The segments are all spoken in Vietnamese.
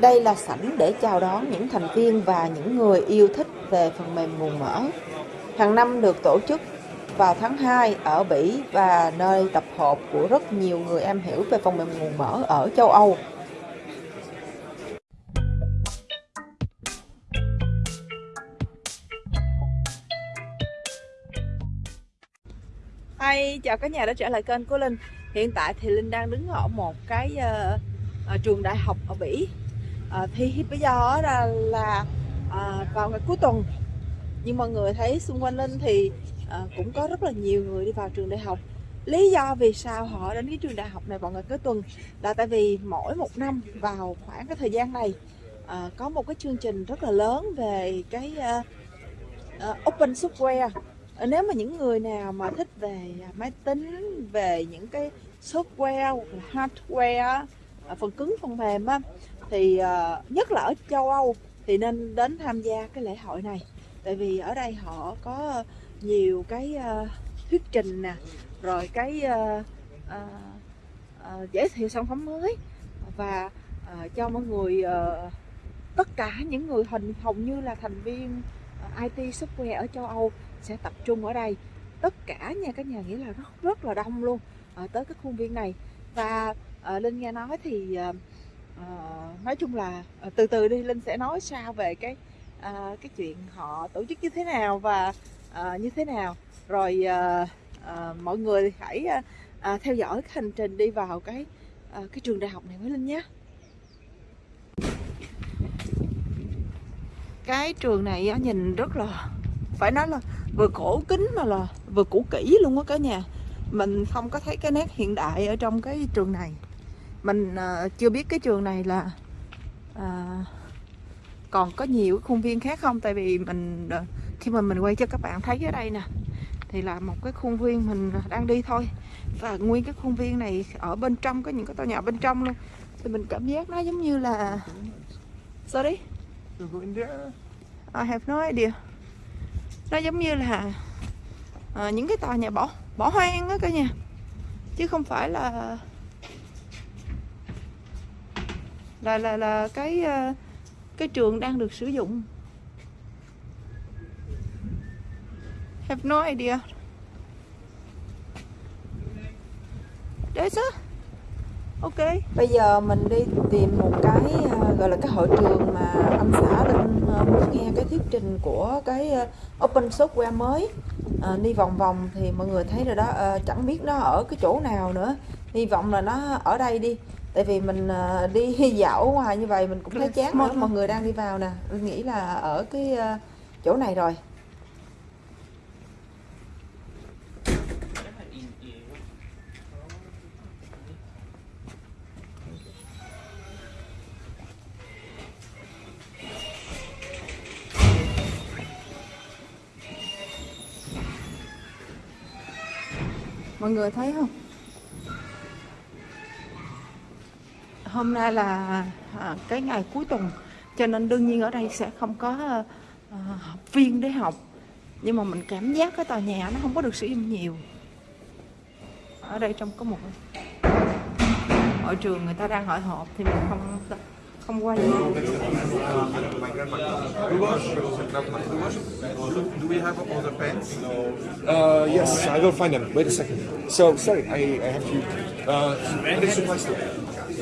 Đây là sảnh để chào đón những thành viên và những người yêu thích về phần mềm nguồn mở. Hàng năm được tổ chức vào tháng 2 ở Bỉ và nơi tập hợp của rất nhiều người am hiểu về phần mềm nguồn mở ở châu Âu. Hi, chào cả nhà đã trở lại kênh của Linh Hiện tại thì Linh đang đứng ở một cái uh, uh, trường đại học ở Bỉ Ờ, thì bây giờ là, là à, vào ngày cuối tuần. Nhưng mọi người thấy xung quanh Linh thì à, cũng có rất là nhiều người đi vào trường đại học. Lý do vì sao họ đến cái trường đại học này vào ngày cuối tuần Là tại vì mỗi một năm vào khoảng cái thời gian này à, Có một cái chương trình rất là lớn về cái à, à, Open Software. Nếu mà những người nào mà thích về máy tính về những cái software hoặc là hardware phần cứng phần mềm á, thì uh, nhất là ở châu Âu thì nên đến tham gia cái lễ hội này. Tại vì ở đây họ có nhiều cái uh, thuyết trình nè rồi cái uh, uh, uh, giới thiệu sản phẩm mới. Và uh, cho mọi người uh, tất cả những người hình hầu như là thành viên IT software ở châu Âu sẽ tập trung ở đây. Tất cả nha các nhà nghĩa là rất rất là đông luôn à, tới cái khuôn viên này. Và à, linh nghe nói thì à, Ờ, nói chung là ờ, từ từ đi linh sẽ nói sao về cái uh, cái chuyện họ tổ chức như thế nào và uh, như thế nào. Rồi uh, uh, mọi người hãy à, theo dõi cái hành trình đi vào cái uh, cái trường đại học này với linh nhé. Cái trường này nhìn rất là phải nói là vừa cổ kính mà là vừa cũ kỹ luôn á cả nhà. Mình không có thấy cái nét hiện đại ở trong cái trường này mình uh, chưa biết cái trường này là uh, còn có nhiều khuôn viên khác không? Tại vì mình uh, khi mà mình quay cho các bạn thấy ở đây nè thì là một cái khuôn viên mình đang đi thôi. Và nguyên cái khuôn viên này ở bên trong có những cái tòa nhà bên trong luôn. Thì mình cảm giác nó giống như là sorry? I have no idea. Nó giống như là à, những cái tòa nhà bỏ bỏ hoang á cả nhà. Chứ không phải là là là là cái ờ, cái trường đang được sử dụng. Have no idea. Đấy chứ ok. Bây giờ mình đi tìm một cái ờ, gọi là cái hội trường mà anh xã linh ờ, muốn nghe cái thuyết trình của cái open software mới. À, đi vòng vòng thì mọi người thấy rồi đó. À, chẳng biết nó ở cái chỗ nào nữa. Hy vọng là nó ở đây đi tại vì mình uh, đi dạo ngoài như vậy mình cũng thấy chán nữa mọi người đang đi vào nè. Linh nghĩ là ở cái uh, chỗ này rồi. Mọi người thấy không hôm nay là à, cái ngày cuối tuần cho nên đương nhiên ở đây sẽ không có à, học viên để học nhưng mà mình cảm giác cái tòa nhà nó không có được sử dụng nhiều ở đây trong có một hội trường người ta đang hội họp thì mình không không qua gì. Do we have all the pens? Uh, yes, I will find them. Wait a second. So, sorry, I, I have to. Uh?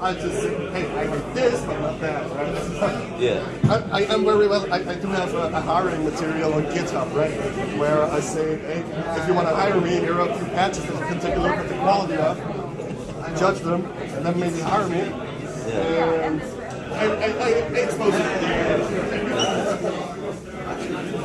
I just say, hey, I need this, but not that, right? yeah. I, I am very well, I, I do have a, a, hiring material on GitHub, right? Where I say, hey, if you want to hire me, here are a few patches that you can take a look at the quality of, judge them, and then maybe hire me. Yeah. And I, I, I expose it.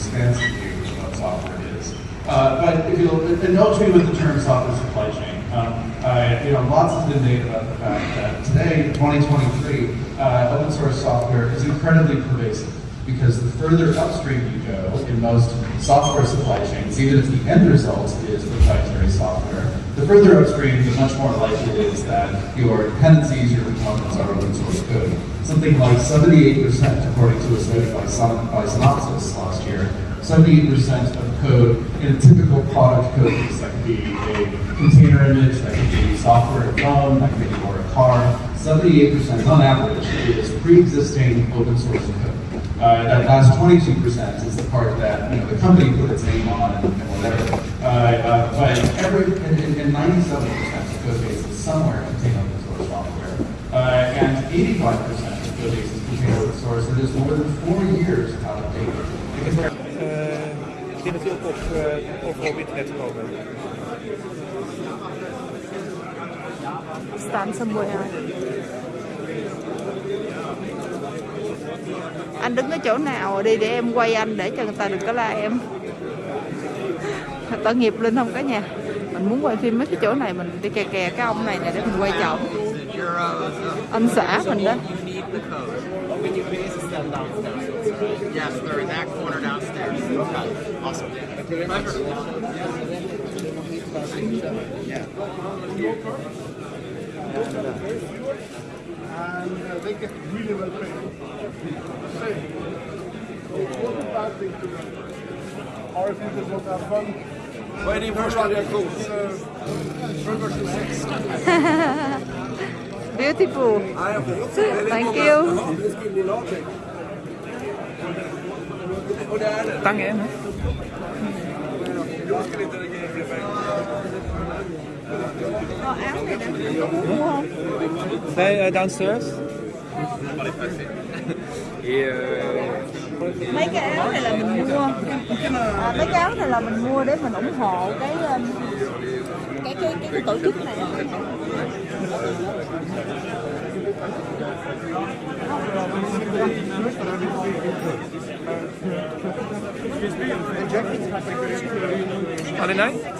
expansive view of what software is. Uh, but if you'll indulge me with the term software supply chain, um, you know, lots has been made about the fact that today, 2023, uh, open source software is incredibly pervasive because the further upstream you go in most software supply chains, even if the end result is proprietary software, the further upstream, the much more likely it is that your dependencies, your components are open source code. Something like 78%, according to a study by, Syn- by Synopsys last year, 78% of code in a typical product code that could be a container image, that could be software, a phone, that could be or a car, 78% on average is pre-existing open source code. Uh, that last 22% is the part that you know, the company put its name on and, and whatever. Uh, uh, but every, and, and, and 97% of code bases somewhere contain open source software. Uh, and 85% of code bases contain open source that is more than four years out of date. Because Eh, ik denk dat Stan somewhere. Anh đứng ở chỗ nào đi để em quay anh để cho người ta đừng có la em. Tội nghiệp Linh không cả nhà. Mình muốn quay phim mấy cái chỗ này mình đi kè kè cái ông này nè để mình quay chồng. Anh xã mình đó. Yes, need the that corner downstairs. Okay, awesome. them downstairs. Yes, they're in that corner downstairs. Okay, awesome. And uh, they get really well paid. Same. What a bad thing to do. Or if you just want to have fun. Waiting for Shadia Coast. Version 6. Beautiful. Thank you. Tăng em hả? Ờ, áo này nè. Đúng không? Bij uh, downstairs? mấy cái áo này là mình mua à, mấy cái áo này là mình mua để mình ủng hộ cái cái cái cái, cái tổ chức này Are they nice?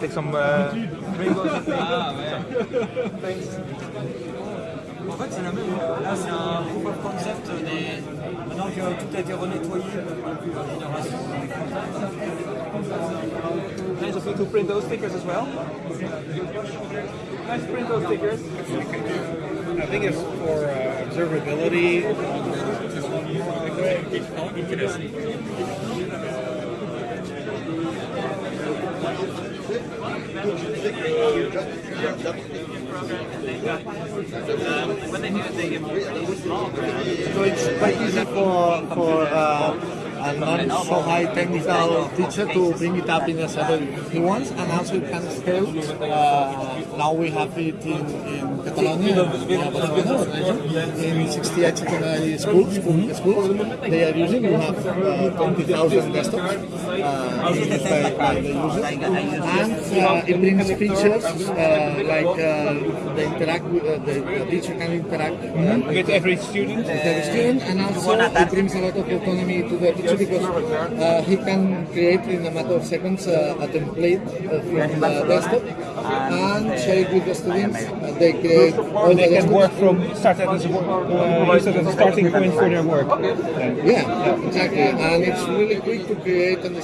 Take some uh. En fait, c'est la c'est un concept. Maintenant que tout a été renettoyé par la génération Nice of you to print those stickers as well. Nice to print those stickers. I think it's for uh, observability. Interesting. So it's quite easy for for uh, a not so high technical teacher to bring it up in a seven he wants, and also it can scale. Uh, now we have it in, in Catalonia, in 68 secondary schools, schools they are using. We have uh, 20,000 desktops uh, used by, by the users, and uh, it brings features uh, like uh, the interact with, uh, the, the teacher can interact uh, With every student. with every student, and also it brings a lot of autonomy to the teacher because uh, he can create in a matter of seconds uh, a template uh, from the desktop and share it with the students. Uh, they create all They the can work from start that as a, uh, use it starting point for their work. Then. Yeah, exactly, and it's really quick to create and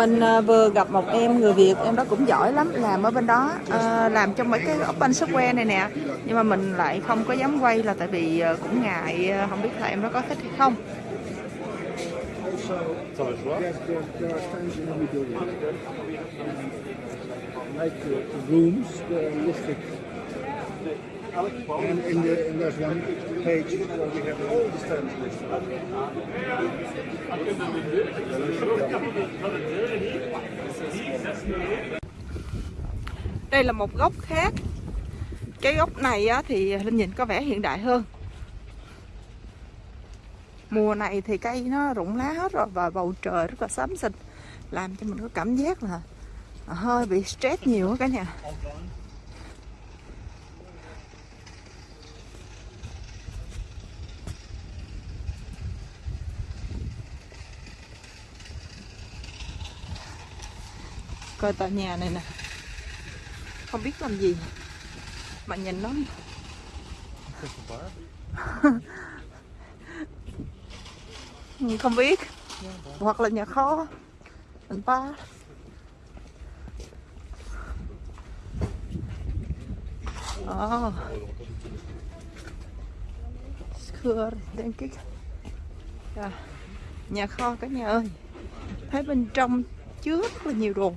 mình à, vừa gặp một em người Việt em đó cũng giỏi lắm làm ở bên đó à, làm trong mấy cái open software này nè nhưng mà mình lại không có dám quay là tại vì à, cũng ngại không biết là em đó có thích hay không. Like uh, rooms, they're listed. And, in the, in there's one page where we have all the stamps listed. đây là một góc khác cái góc này á, thì linh nhìn có vẻ hiện đại hơn mùa này thì cây nó rụng lá hết rồi và bầu trời rất là xám xịt làm cho mình có cảm giác là hơi bị stress nhiều á cả nhà coi tòa nhà này nè. Không biết làm gì mà nhìn nó không biết. Hoặc là nhà kho. Mình ba oh. Skör, kích à, nhà kho cả nhà ơi. Thấy bên trong chứa rất là nhiều đồ.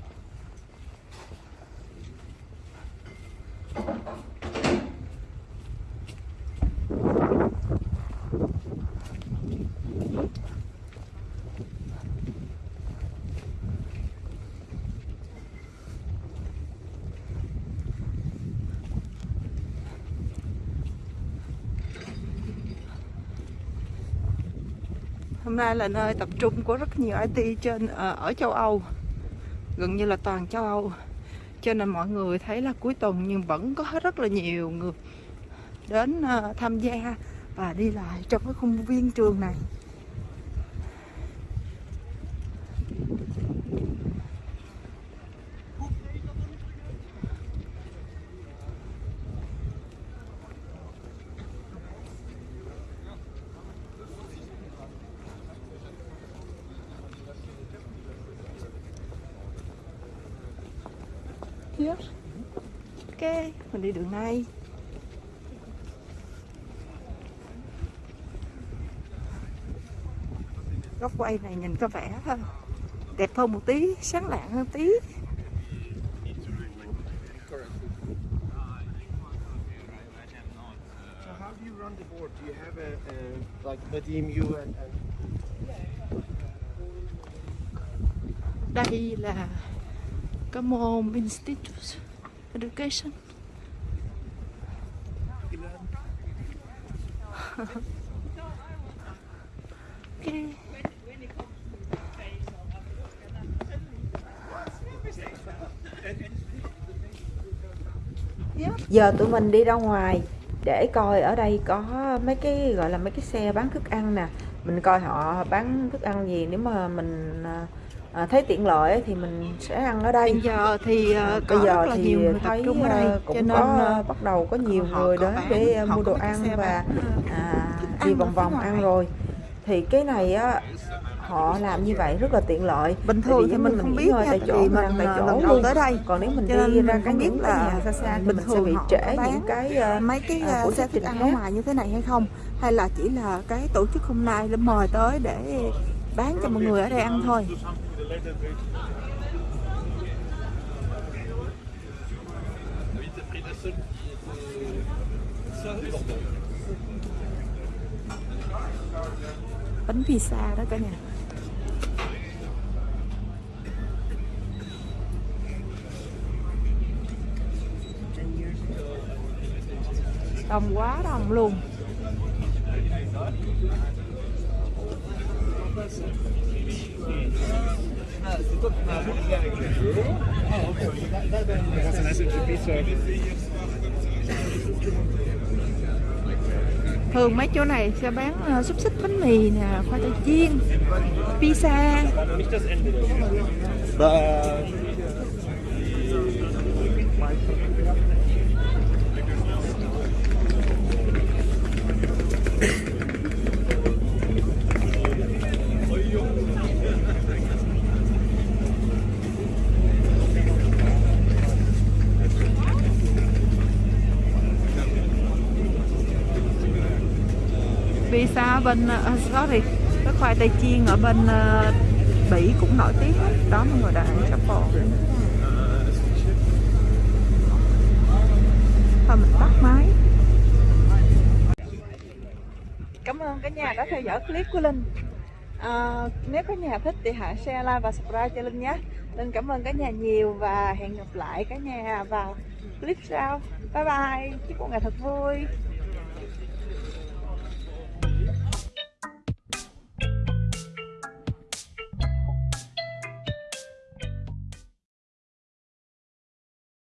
Hôm nay là nơi tập trung của rất nhiều IT trên ờ, ở châu Âu, gần như là toàn châu Âu. Cho nên mọi người thấy là cuối tuần nhưng vẫn có rất là nhiều người đến ờ, tham gia và đi lại trong cái khuôn viên trường này. Here. Ok, mình đi đường này. Góc quay này nhìn có vẻ đẹp hơn một tí, sáng lạng hơn tí. Do you have a, a like and, and Đây là cái môn Institute Education. okay. Giờ tụi mình đi ra ngoài để coi ở đây có mấy cái, gọi là mấy cái xe bán thức ăn nè mình coi họ bán thức ăn gì, nếu mà mình à, à, thấy tiện lợi thì mình sẽ ăn ở đây. Bây giờ thì À, ờ, bây giờ thì nhiều người thấy ở đây ờ, cho cũng nên có ờ, bắt đầu có nhiều người đến bán, để mua đồ ăn và à, đi vòng vòng ăn rồi. Thì cái này á họ làm như vậy rất là tiện lợi. Bình thường thì như mình không biết nha, tại chỗ mình ăn mình, tại chỗ lần đầu tới đây. còn nếu mình Cho đi ra mình cái biết là nhà xa xa thì bình mình sẽ thường bị họ trễ những cái mấy cái uh, xe thức ăn ở ngoài như thế này hay không? Hay là chỉ là cái tổ chức hôm nay mời tới để bán cho mọi người ở đây ăn thôi bánh pizza đó cả nhà. Đông quá đông luôn. Thường mấy chỗ này sẽ bán ờ, xúc xích bánh mì nè, khoai tây chiên, pizza. But pizza ở bên ờ, sorry cái khoai tây chiên ở bên ờ, Bỉ cũng nổi tiếng lắm. đó mọi người đã ăn truffle thôi mình tắt máy. Cảm ơn cả nhà đã theo dõi clip của Linh. À, Nếu cả nhà thích thì hãy share, like và subscribe cho Linh nhé. Linh cảm ơn cả nhà nhiều và hẹn gặp lại cả nhà vào clip sau. Bye bye, chúc mọi ngày thật vui.